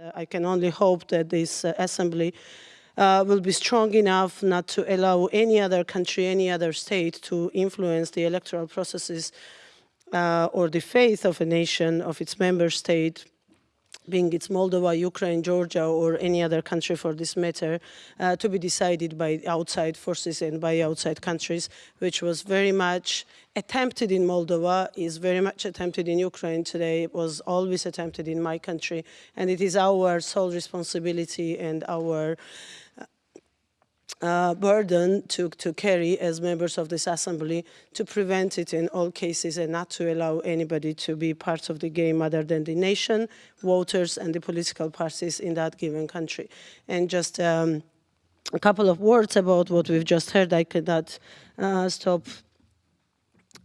Uh, I can only hope that this uh, assembly uh, will be strong enough not to allow any other country, any other state to influence the electoral processes uh, or the faith of a nation, of its member state, being it's Moldova, Ukraine, Georgia, or any other country for this matter, uh, to be decided by outside forces and by outside countries, which was very much attempted in Moldova, is very much attempted in Ukraine today, it was always attempted in my country, and it is our sole responsibility and our uh, burden to, to carry as members of this assembly to prevent it in all cases and not to allow anybody to be part of the game other than the nation, voters and the political parties in that given country. And just um, a couple of words about what we've just heard. I could not uh, stop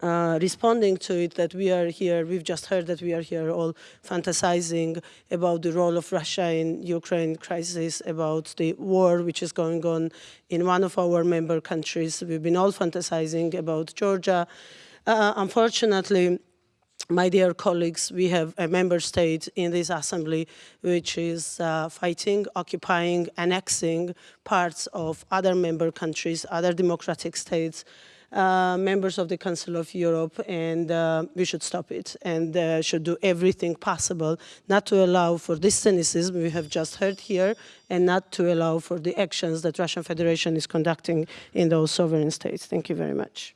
uh, responding to it that we are here, we've just heard that we are here all fantasizing about the role of Russia in Ukraine crisis, about the war which is going on in one of our member countries. We've been all fantasizing about Georgia. Uh, unfortunately, my dear colleagues, we have a member state in this assembly which is uh, fighting, occupying, annexing parts of other member countries, other democratic states, uh, members of the Council of Europe and uh, we should stop it and uh, should do everything possible not to allow for this cynicism we have just heard here and not to allow for the actions that Russian Federation is conducting in those sovereign states. Thank you very much.